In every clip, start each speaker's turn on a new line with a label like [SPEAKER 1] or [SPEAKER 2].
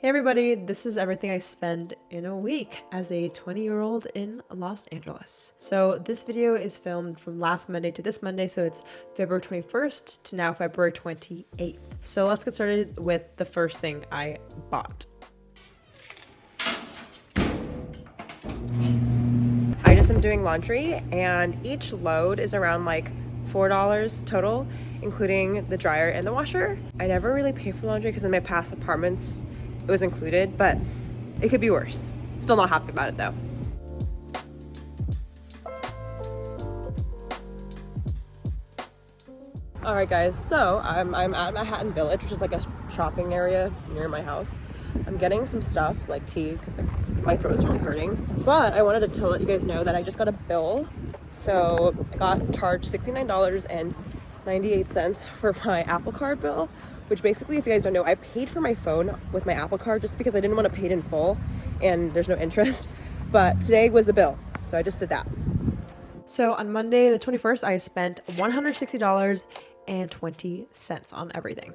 [SPEAKER 1] Hey everybody, this is everything I spend in a week as a 20 year old in Los Angeles. So this video is filmed from last Monday to this Monday, so it's February 21st to now February 28th. So let's get started with the first thing I bought. I just am doing laundry and each load is around like $4 total, including the dryer and the washer. I never really pay for laundry because in my past apartments, it was included, but it could be worse. Still not happy about it though. Alright guys, so I'm, I'm at Manhattan Village, which is like a shopping area near my house. I'm getting some stuff like tea because my, throat is really hurting. But I wanted to let you guys know that I just got a bill. So I got charged $69.98 for my Apple Card bill, which basically, if you guys don't know, I paid for my phone with my Apple Card just because I didn't want to pay it in full and there's no interest. But today was the bill, so I just did that. So on Monday, the 21st, I spent $160.20 on everything.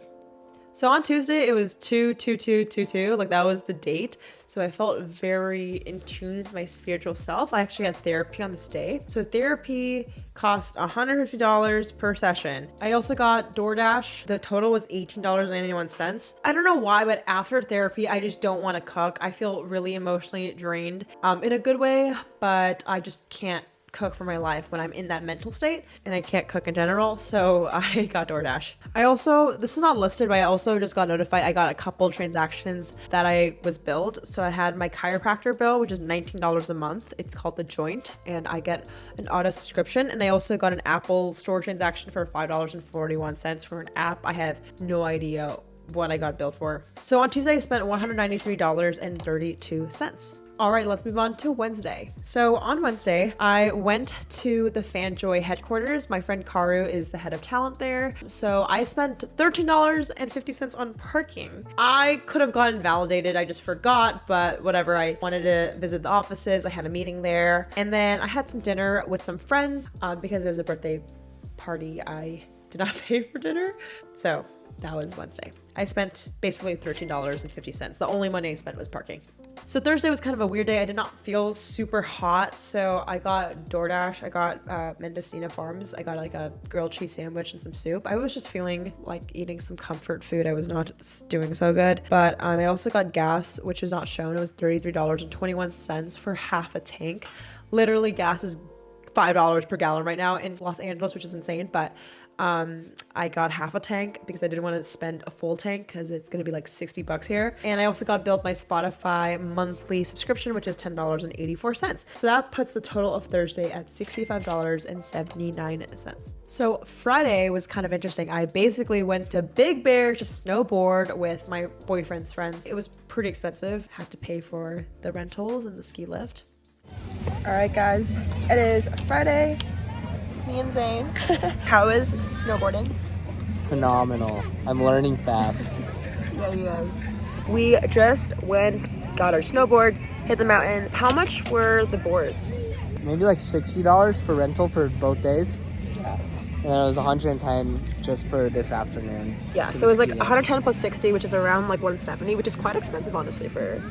[SPEAKER 1] So on Tuesday, it was 22222, like that was the date. So I felt very in tune with my spiritual self. I actually had therapy on this day. So therapy cost $150 per session. I also got DoorDash. The total was $18.91. I don't know why, but after therapy, I just don't want to cook. I feel really emotionally drained um, in a good way, but I just can't cook for my life when I'm in that mental state and I can't cook in general. So I got DoorDash. I also, this is not listed, but I also just got notified I got a couple transactions that I was billed. So I had my chiropractor bill, which is $19 a month. It's called The Joint and I get an auto subscription. And I also got an Apple store transaction for $5.41 for an app. I have no idea what I got billed for. So on Tuesday, I spent $193.32. All right, let's move on to Wednesday. So on Wednesday, I went to the FanJoy headquarters. My friend Karu is the head of talent there. So I spent $13.50 on parking. I could have gotten validated, I just forgot, but whatever. I wanted to visit the offices. I had a meeting there. And then I had some dinner with some friends uh, because it was a birthday party. I did not pay for dinner. So that was Wednesday. I spent basically $13.50. The only money I spent was parking. So Thursday was kind of a weird day. I did not feel super hot, so I got DoorDash. I got uh, Mendocino Farms. I got like a grilled cheese sandwich and some soup. I was just feeling like eating some comfort food. I was not doing so good. But um, I also got gas, which was not shown. It was $33.21 for half a tank. Literally, gas is $5 per gallon right now in Los Angeles, which is insane. But um, I got half a tank because I didn't want to spend a full tank because it's going to be like 60 bucks here. And I also got billed my Spotify monthly subscription, which is $10.84. So that puts the total of Thursday at $65.79. So Friday was kind of interesting. I basically went to Big Bear to snowboard with my boyfriend's friends. It was pretty expensive. Had to pay for the rentals and the ski lift. All right, guys, it is Friday me and Zane. How is snowboarding?
[SPEAKER 2] Phenomenal. I'm learning fast.
[SPEAKER 1] yeah, he is. We just went, got our snowboard, hit the mountain. How much were the boards?
[SPEAKER 2] Maybe like $60 for rental for both days. Yeah. And then it was 110 just for this afternoon.
[SPEAKER 1] Yeah, so it was like 110 plus 60, which is around like 170, which is quite expensive, honestly, for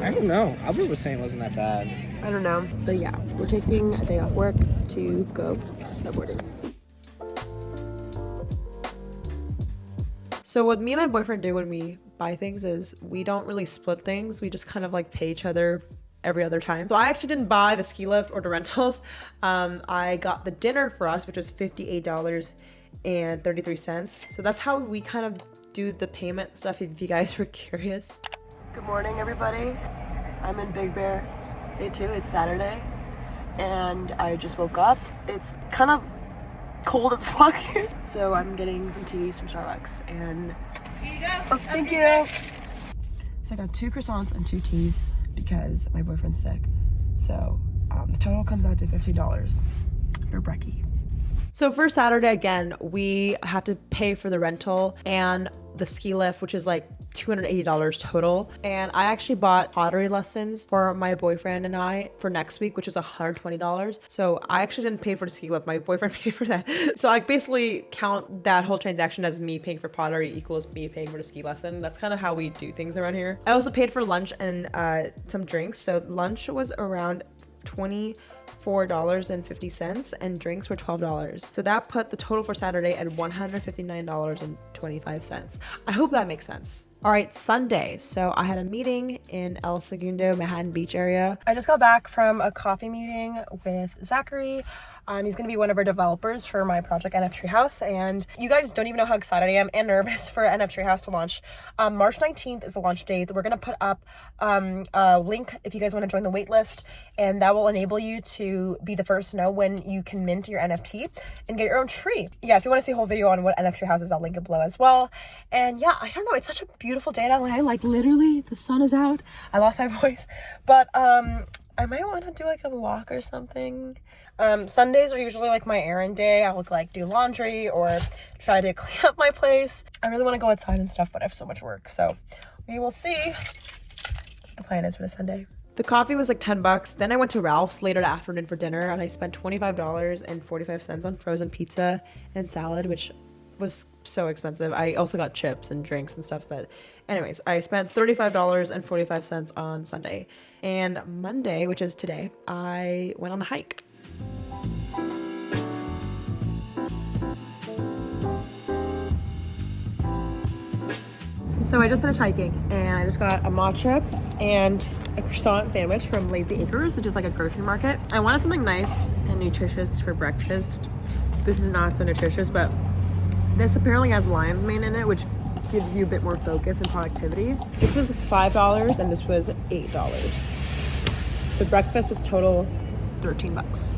[SPEAKER 2] I don't know. Albert was saying it wasn't that bad.
[SPEAKER 1] I don't know. But yeah, we're taking a day off work to go snowboarding. So what me and my boyfriend do when we buy things is we don't really split things. We just kind of like pay each other every other time. So I actually didn't buy the ski lift or the rentals. Um, I got the dinner for us, which was $58.33. So that's how we kind of do the payment stuff if you guys were curious. Good morning, everybody. I'm in Big Bear, day two. It's Saturday, and I just woke up. It's kind of cold as fuck here, so I'm getting some teas from Starbucks. And you oh, thank you. So I got two croissants and two teas because my boyfriend's sick. So um, the total comes out to fifty dollars for brekkie. So for Saturday again, we had to pay for the rental and the ski lift, which is like $280 total. And I actually bought pottery lessons for my boyfriend and I for next week, which was $120. So I actually didn't pay for the ski lift. My boyfriend paid for that. So I basically count that whole transaction as me paying for pottery equals me paying for the ski lesson. That's kind of how we do things around here. I also paid for lunch and uh, some drinks. So lunch was around 20 $4.50 and drinks were $12. So that put the total for Saturday at $159.25. I hope that makes sense. All right, Sunday. So I had a meeting in El Segundo, Manhattan Beach area.
[SPEAKER 3] I just got back from a coffee meeting with Zachary. Um, he's going to be one of our developers for my project NF Treehouse, and you guys don't even know how excited I am and nervous for NF Treehouse to launch. Um, March 19th is the launch date. We're going to put up um, a link if you guys want to join the waitlist, and that will enable you to be the first to know when you can mint your NFT and get your own tree. Yeah, if you want to see a whole video on what NF Treehouse is, I'll link it below as well. And yeah, I don't know, it's such a beautiful day in LA. Like literally, the sun is out. I lost my voice, but um, I might want to do like a walk or something. Um, Sundays are usually like my errand day. I would like do laundry or try to clean up my place. I really want to go outside and stuff, but I have so much work. So we will see the plan is for the Sunday.
[SPEAKER 1] The coffee was like 10 bucks. Then I went to Ralph's later that afternoon for dinner and I spent $25.45 on frozen pizza and salad, which was so expensive. I also got chips and drinks and stuff, but anyways, I spent $35.45 on Sunday. And Monday, which is today, I went on a hike. So I just finished hiking and I just got a matcha and a croissant sandwich from Lazy Acres, which is like a grocery market. I wanted something nice and nutritious for breakfast. This is not so nutritious, but this apparently has lion's mane in it, which gives you a bit more focus and productivity. This was $5 and this was $8. So breakfast was total 13 bucks.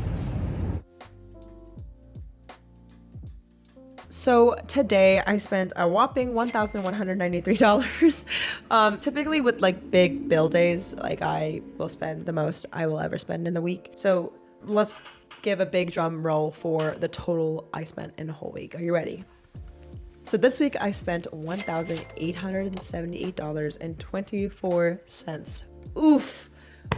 [SPEAKER 1] So today I spent a whopping $1,193. Um, typically with like big bill days, like I will spend the most I will ever spend in the week. So let's give a big drum roll for the total I spent in a whole week. Are you ready? So this week I spent $1,878.24. Oof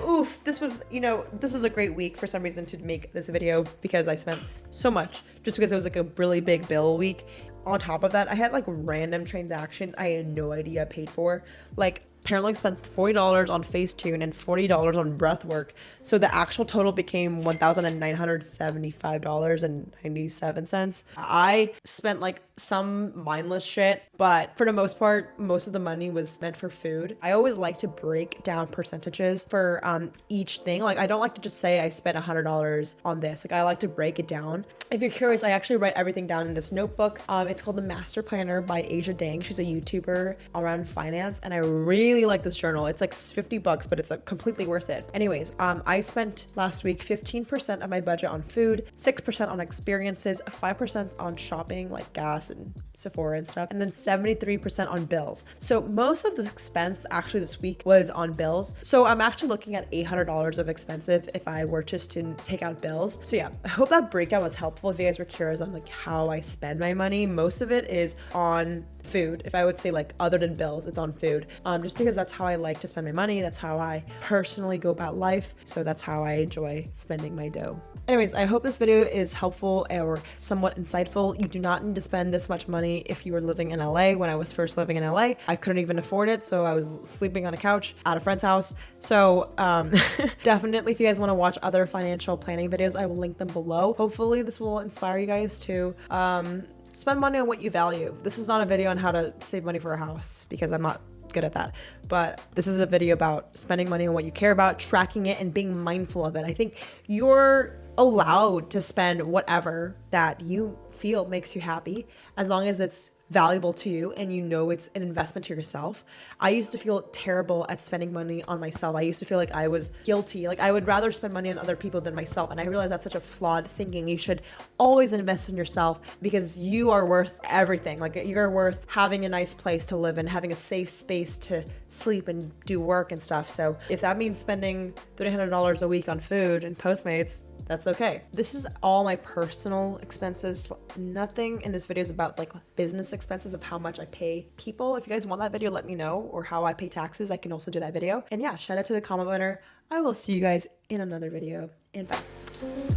[SPEAKER 1] oof, this was, you know, this was a great week for some reason to make this video because I spent so much just because it was like a really big bill week. On top of that, I had like random transactions I had no idea paid for. Like apparently spent $40 on Facetune and $40 on breathwork. So the actual total became $1,975.97. I spent like some mindless shit, but for the most part, most of the money was spent for food. I always like to break down percentages for um, each thing. Like I don't like to just say I spent $100 on this. Like I like to break it down. If you're curious, I actually write everything down in this notebook. Um, it's called The Master Planner by Aja Dang. She's a YouTuber around finance and I really really like this journal. It's like 50 bucks, but it's like completely worth it. Anyways, um, I spent last week 15% of my budget on food, 6% on experiences, 5% on shopping like gas and Sephora and stuff, and then 73% on bills. So most of the expense actually this week was on bills. So I'm actually looking at $800 of expensive if I were just to take out bills. So yeah, I hope that breakdown was helpful if you guys were curious on like how I spend my money. Most of it is on food. If I would say like other than bills, it's on food. Um, just because that's how I like to spend my money. That's how I personally go about life. So that's how I enjoy spending my dough. Anyways, I hope this video is helpful or somewhat insightful. You do not need to spend this much money if you were living in LA. When I was first living in LA, I couldn't even afford it. So I was sleeping on a couch at a friend's house. So um, definitely if you guys want to watch other financial planning videos, I will link them below. Hopefully this will inspire you guys to um, spend money on what you value. This is not a video on how to save money for a house because I'm not good at that. But this is a video about spending money on what you care about, tracking it, and being mindful of it. I think you're allowed to spend whatever that you feel makes you happy as long as it's valuable to you and you know it's an investment to yourself. I used to feel terrible at spending money on myself. I used to feel like I was guilty. Like I would rather spend money on other people than myself. And I realized that's such a flawed thinking. You should always invest in yourself because you are worth everything. Like you're worth having a nice place to live in, having a safe space to sleep and do work and stuff. So if that means spending $300 a week on food and Postmates, that's okay. This is all my personal expenses. Nothing in this video is about like business expenses of how much I pay people. If you guys want that video, let me know or how I pay taxes. I can also do that video. And yeah, shout out to the comment winner. I will see you guys in another video and bye.